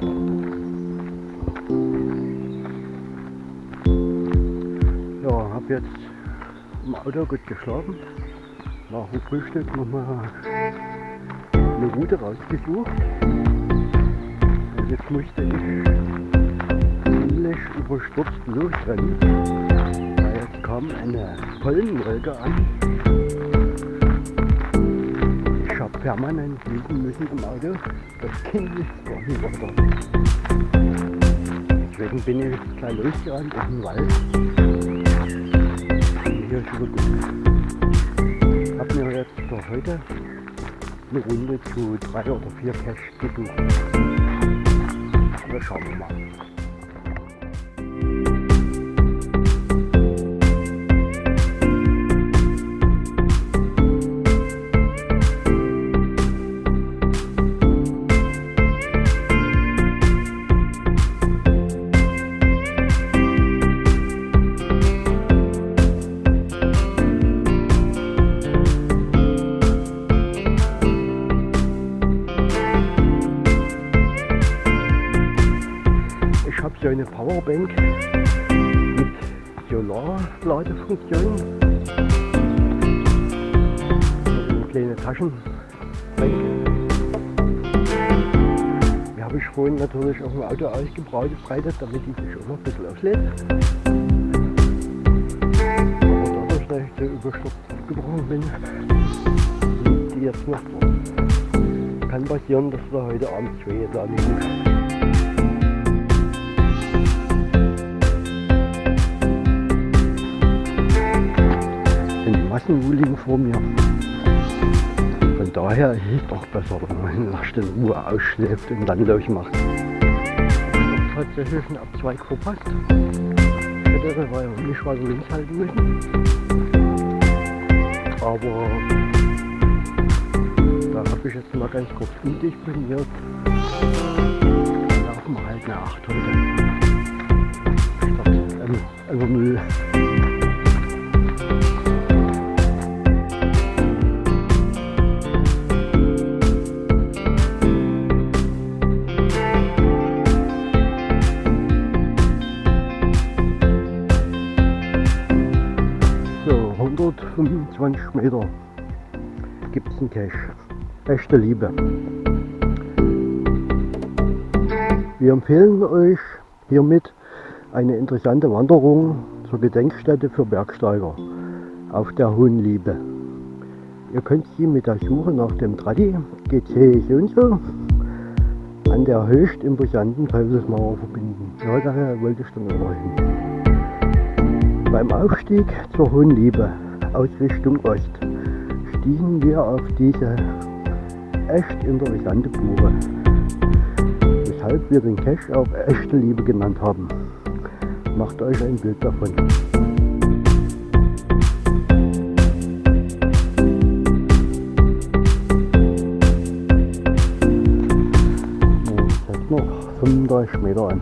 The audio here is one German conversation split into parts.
Ja, habe jetzt im Auto gut geschlafen. Nach dem Frühstück nochmal eine Route rausgesucht. Und jetzt musste ich ziemlich überstürzt losrennen. Weil jetzt kam eine Pollenwolke an. Ich habe permanent liegen müssen im Auto. Das Kind ist gar nicht weiter. Deswegen bin ich jetzt gleich losgerannt in den Wald. Und hier ist gut. Ich habe mir jetzt für heute eine Runde zu drei oder vier Caches gesucht. Wir schauen wir mal. Auto ausgebreitet, damit die sich auch noch ein bisschen auflädt. Aber dadurch, dass ich so überstürzt abgebrochen bin, liegt die jetzt noch drin. Kann passieren, dass wir heute Abend zwei liegen. sind Massenwuligen vor mir. Von daher ist es doch besser, wenn man in Ruhe ausschläft und dann losmacht. Tatsächlich einen Abzweig verpasst. Ich hätte ich nicht weiter links halten müssen. Aber da habe ich jetzt mal ganz kurz umdisponiert. Laufen wir halt eine 8 heute. Statt über 0. 125 Meter gibt es einen Cache. Echte Liebe. Wir empfehlen euch hiermit eine interessante Wanderung zur Gedenkstätte für Bergsteiger auf der Hohen Liebe. Ihr könnt sie mit der Suche nach dem so und so an der höchst imposanten Teufelsmauer verbinden. Ja, daher wollte ich dann immer hin. Beim Aufstieg zur Hohen Liebe aus Richtung Ost stiegen wir auf diese echt interessante Buche, weshalb wir den Cache auch echte Liebe genannt haben. Macht euch ein Bild davon. Jetzt noch 35 Meter an.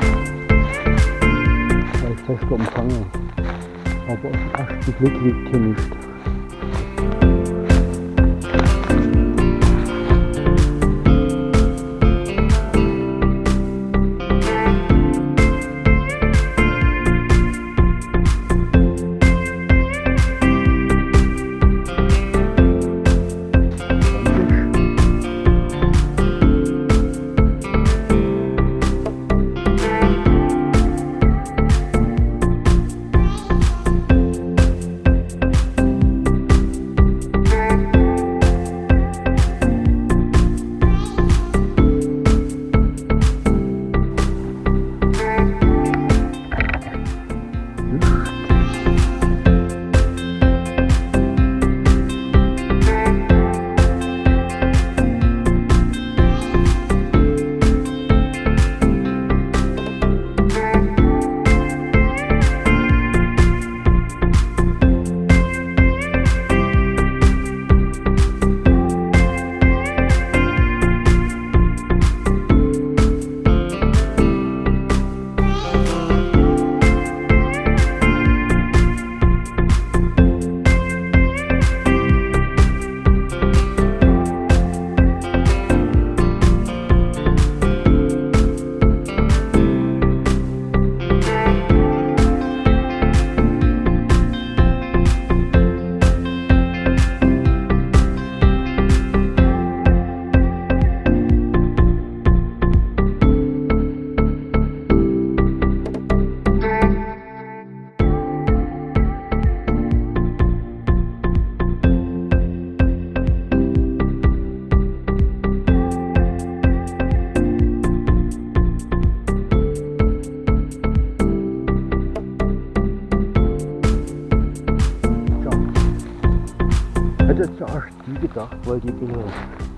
Sein. Als fester Empfang. Aber auf den ersten Blick liegt hier nicht.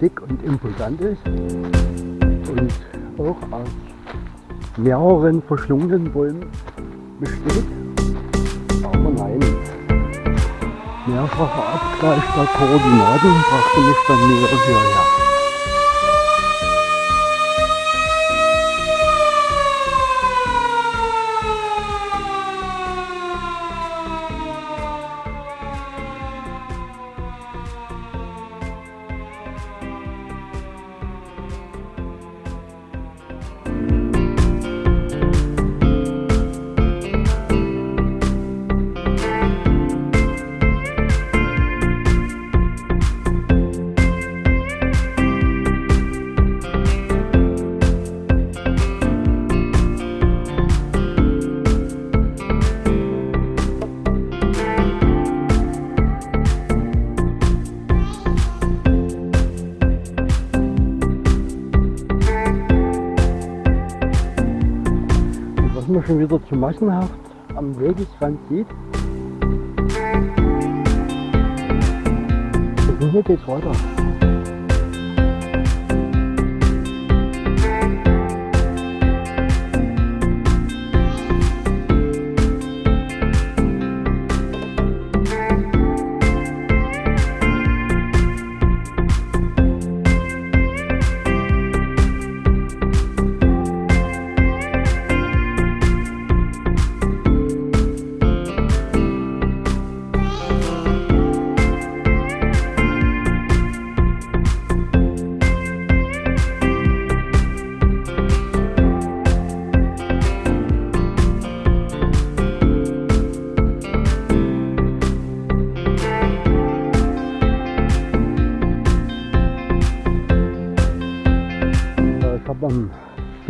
Dick und imposant ist und auch aus mehreren verschlungenen Bäumen besteht. Aber nein, mehrfacher Abgleich der Koordinaten brachte mich dann näher hierher. Schon wieder zu massenhaft am Wegesrand sieht. Und hier geht's weiter.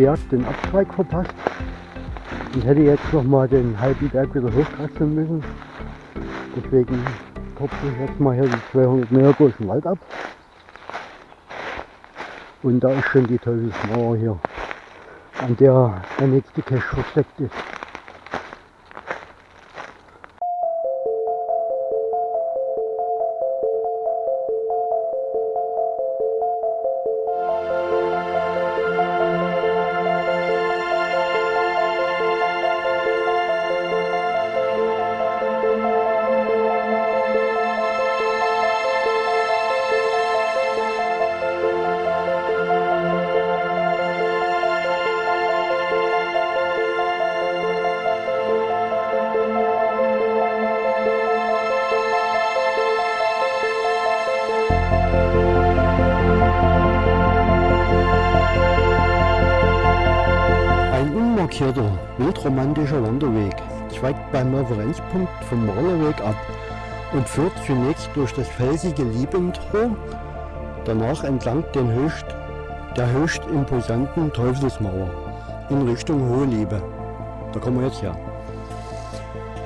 Berg den Abzweig verpasst und hätte jetzt noch mal den halben Berg wieder hochkraxeln müssen. Deswegen kopfe ich jetzt mal hier die 200 Meter den Wald ab. Und da ist schon die Teufelsmauer hier, an der der nächste Cache versteckt ist. Beim Referenzpunkt vom Malerweg ab und führt zunächst durch das felsige Liebentor, danach entlang den höchst, der höchst imposanten Teufelsmauer in Richtung Hohe Liebe. Da kommen wir jetzt her.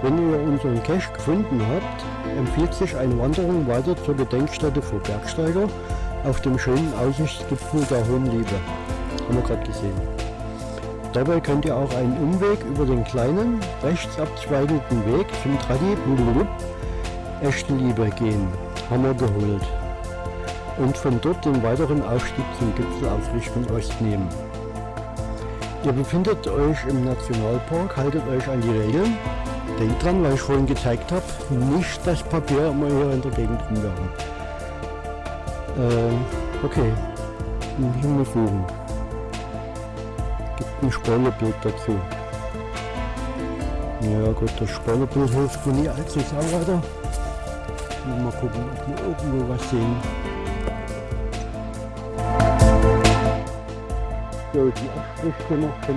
Wenn ihr unseren Cache gefunden habt, empfiehlt sich eine Wanderung weiter zur Gedenkstätte vor Bergsteiger auf dem schönen Aussichtsgipfel der Hohen Liebe. Haben wir gerade gesehen. Dabei könnt ihr auch einen Umweg über den kleinen, rechts abzweigenden Weg zum Tradi Echte Liebe gehen, Hammer geholt. Und von dort den weiteren Aufstieg zum Gipfel auf Richtung Ost nehmen. Ihr befindet euch im Nationalpark, haltet euch an die Regeln. Denkt dran, weil ich vorhin gezeigt habe, nicht das Papier immer hier in der Gegend rumwerfen. Äh, okay, Himmel suchen ein Spoilerbild dazu. Ja gut, das Spoilerbild hilft mir nie allzu sehr weiter. Mal gucken, ob wir irgendwo was sehen. So, die Abstriche noch von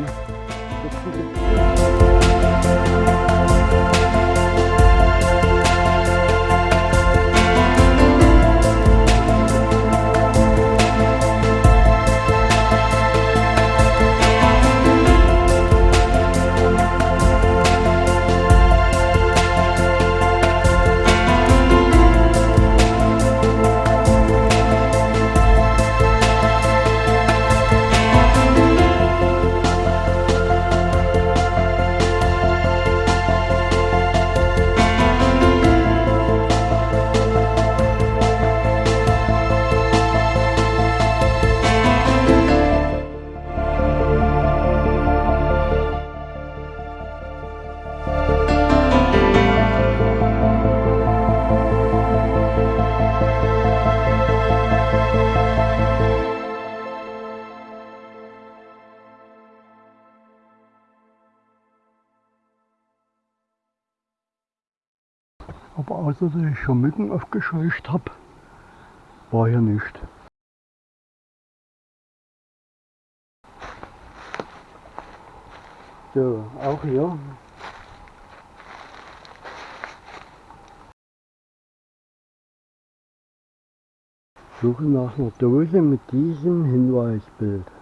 dass ich schon Mücken aufgescheucht habe, war hier nichts. So, auch hier. Suche nach einer Dose mit diesem Hinweisbild.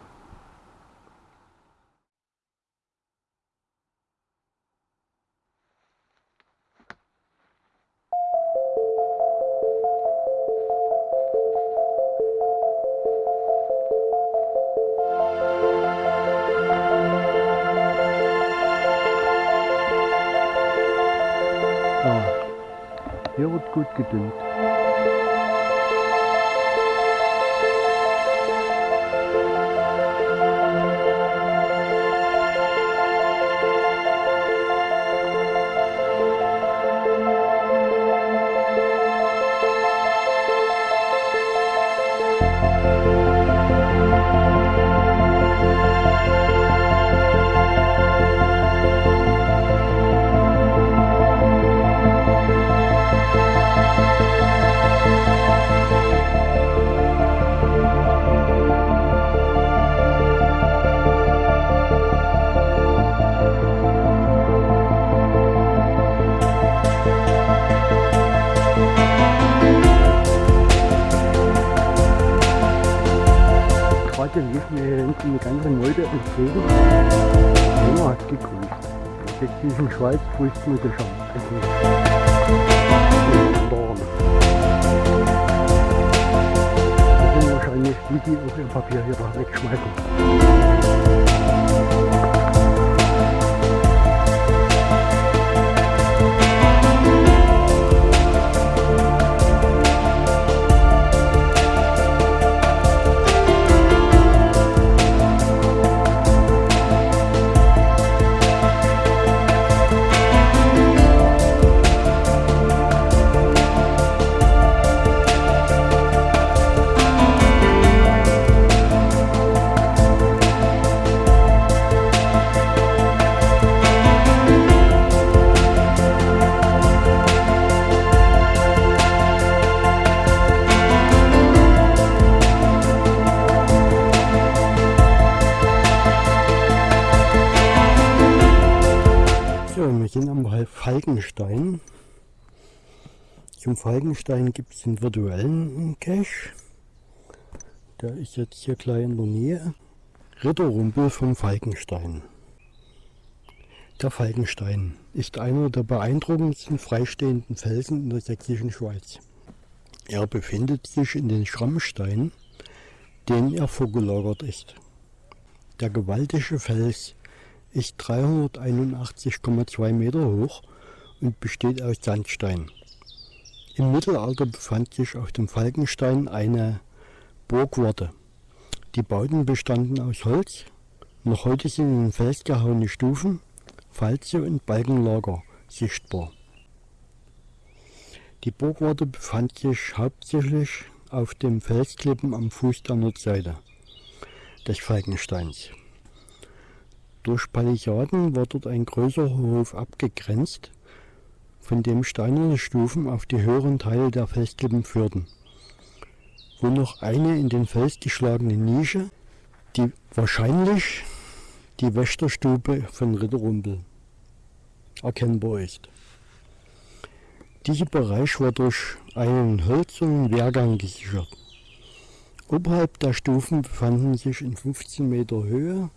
Gedüngt. Lief mir hier hinten eine ganze Meute entgegen. Einer hat gegrüßt. Jetzt diesen Schweiz grüßt mir der schon. Das sind wahrscheinlich die, die auch ihr Papier hier wegschmeißen. Falkenstein. Zum Falkenstein gibt es den virtuellen Cache. Der ist jetzt hier gleich in der Nähe. Ritterrumpel vom Falkenstein. Der Falkenstein ist einer der beeindruckendsten freistehenden Felsen in der sächsischen Schweiz. Er befindet sich in den Schrammstein, den er vorgelagert ist. Der gewaltige Fels ist 381,2 Meter hoch und besteht aus Sandstein. Im Mittelalter befand sich auf dem Falkenstein eine Burgwarte. Die Bauten bestanden aus Holz. Noch heute sind in den Fels gehauene Stufen, Falze und Balkenlager sichtbar. Die Burgwarte befand sich hauptsächlich auf dem Felsklippen am Fuß der Nordseite des Falkensteins. Durch Palisaden war dort ein größerer Hof abgegrenzt, von dem steinerne Stufen auf die höheren Teile der Felsklippen führten, wo noch eine in den Fels geschlagene Nische, die wahrscheinlich die Wächterstube von Ritterrumpel erkennbar ist. Dieser Bereich war durch einen hölzernen Wehrgang gesichert. Oberhalb der Stufen befanden sich in 15 Meter Höhe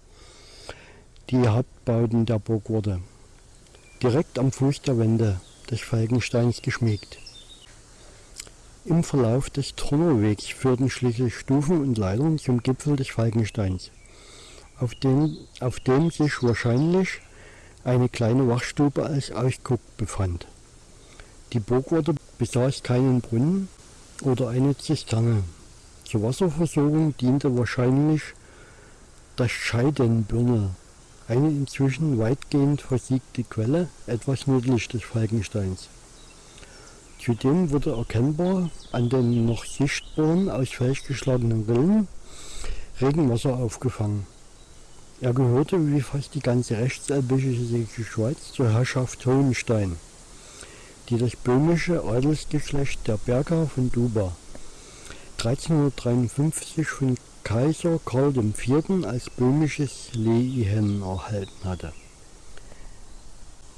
die Hauptbauten der Burgwarte, direkt am Fuß der Wände des Falkensteins geschmiegt. Im Verlauf des Turnerwegs führten schließlich Stufen und Leitern zum Gipfel des Falkensteins, auf dem, auf dem sich wahrscheinlich eine kleine Wachstube als Ausguck befand. Die Burgwarte besaß keinen Brunnen oder eine Zisterne. Zur Wasserversorgung diente wahrscheinlich das Scheidenbürnel, eine inzwischen weitgehend versiegte Quelle etwas nördlich des Falkensteins. Zudem wurde erkennbar an den noch sichtbaren aus Fels geschlagenen Rillen Regenwasser aufgefangen. Er gehörte wie fast die ganze rechtselbische Schweiz zur Herrschaft Hohenstein. die das böhmische Adelsgeschlecht der Berger von Duba 1353 von Kaiser Karl IV. als böhmisches Lehen erhalten hatte.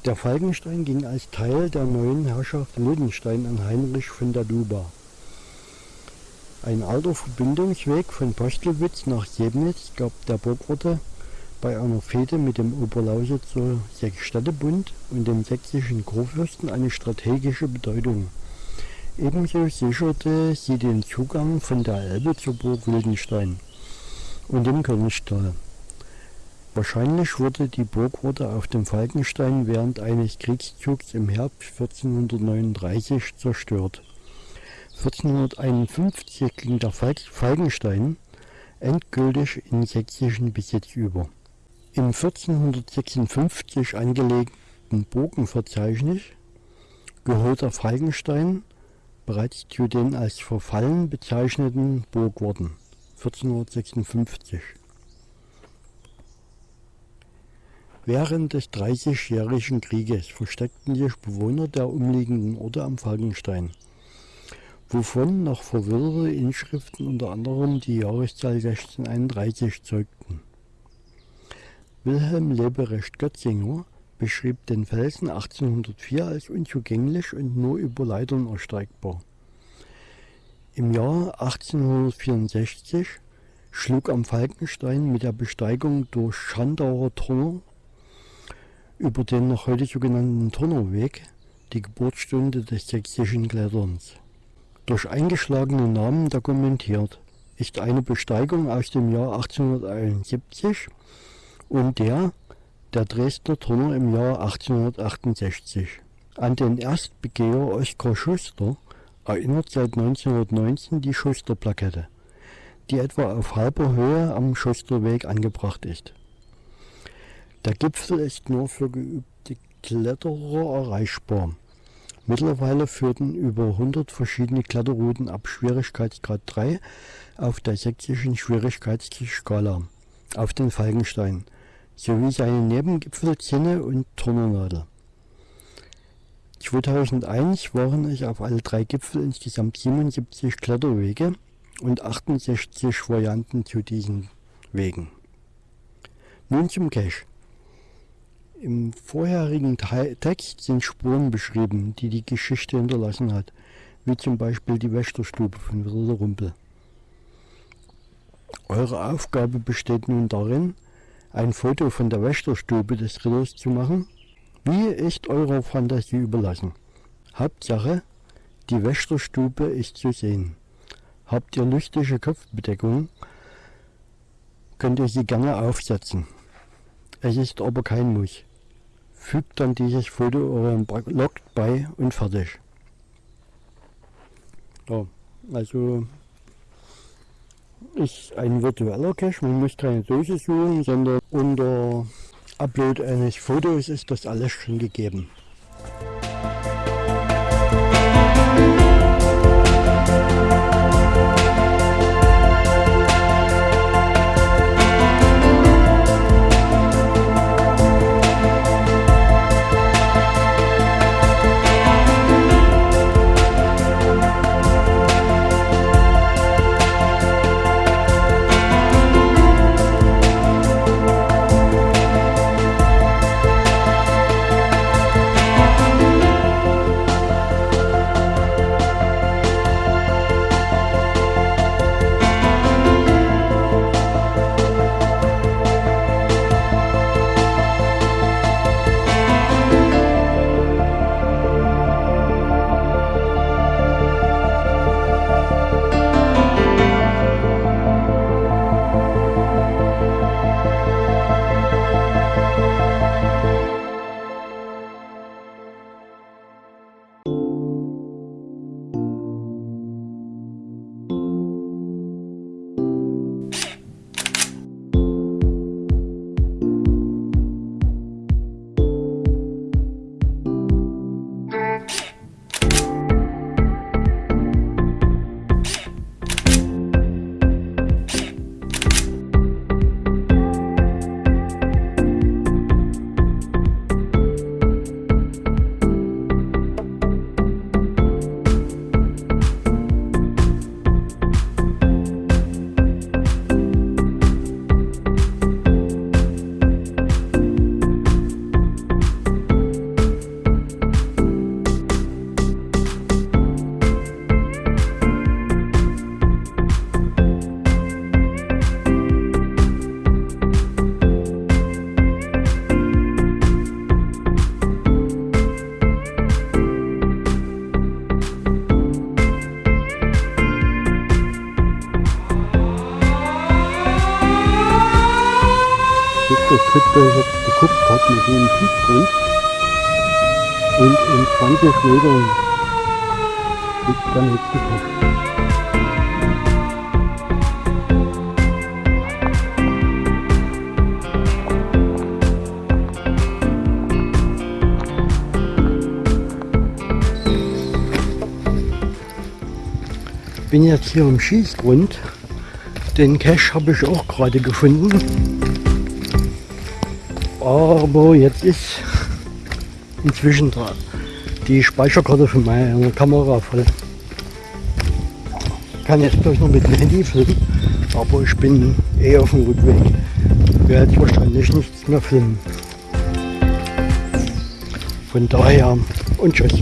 Der Falkenstein ging als Teil der neuen Herrschaft Wildenstein an Heinrich von der Duba. Ein alter Verbindungsweg von Postelwitz nach Jebnitz gab der Burgorte bei einer Fehde mit dem Oberlausitzer Sechsstädtebund und dem sächsischen Kurfürsten eine strategische Bedeutung. Ebenso sicherte sie den Zugang von der Elbe zur Burg Wildenstein und dem Königstal. Wahrscheinlich wurde die Burgorte auf dem Falkenstein während eines Kriegszugs im Herbst 1439 zerstört. 1451 ging der Falkenstein endgültig in sächsischen Besitz über. Im 1456 angelegten Burgenverzeichnis gehört der Falkenstein bereits zu den als verfallen bezeichneten Burgworten 1456. Während des Dreißigjährigen Krieges versteckten sich Bewohner der umliegenden Orte am Falkenstein, wovon noch verwirrte Inschriften unter anderem die Jahreszahl 1631 zeugten. Wilhelm Leberecht Götzinger beschrieb den Felsen 1804 als unzugänglich und nur über Leitern ersteigbar. Im Jahr 1864 schlug am Falkenstein mit der Besteigung durch Schandauer Turner über den noch heute sogenannten Turnerweg die Geburtsstunde des sächsischen Kletterns. Durch eingeschlagene Namen dokumentiert ist eine Besteigung aus dem Jahr 1871 und der der Dresdner Turner im Jahr 1868. An den Erstbegeher Oskar Schuster erinnert seit 1919 die Schuster-Plakette, die etwa auf halber Höhe am Schusterweg angebracht ist. Der Gipfel ist nur für geübte Kletterer erreichbar. Mittlerweile führten über 100 verschiedene Kletterrouten ab Schwierigkeitsgrad 3 auf der sächsischen Schwierigkeitsskala auf den Falkenstein sowie seine Nebengipfel Zinne und Turnernadel. 2001 waren es auf alle drei Gipfel insgesamt 77 Kletterwege und 68 Varianten zu diesen Wegen. Nun zum Cache. Im vorherigen Text sind Spuren beschrieben, die die Geschichte hinterlassen hat, wie zum Beispiel die Wächterstube von Wilder Rumpel. Eure Aufgabe besteht nun darin, ein Foto von der Wächterstube des Ritters zu machen. Wie ist eurer Fantasie überlassen. Hauptsache, die Wächterstube ist zu sehen. Habt ihr lustige Kopfbedeckung, könnt ihr sie gerne aufsetzen. Es ist aber kein Muss. Fügt dann dieses Foto eurem Blog bei und fertig. Ja, also ist ein virtueller Cache, man muss keine Dose suchen, sondern unter Upload eines Fotos ist das alles schon gegeben. 20 Metern liegt der nächste Fisch. bin jetzt hier im Schießgrund. Den Cache habe ich auch gerade gefunden. Aber jetzt ist inzwischen die Speicherkarte von meiner Kamera voll. Ich kann jetzt bloß noch mit dem Handy filmen, aber ich bin eh auf dem Rückweg. Werde ich wahrscheinlich nichts mehr filmen. Von daher und tschüss.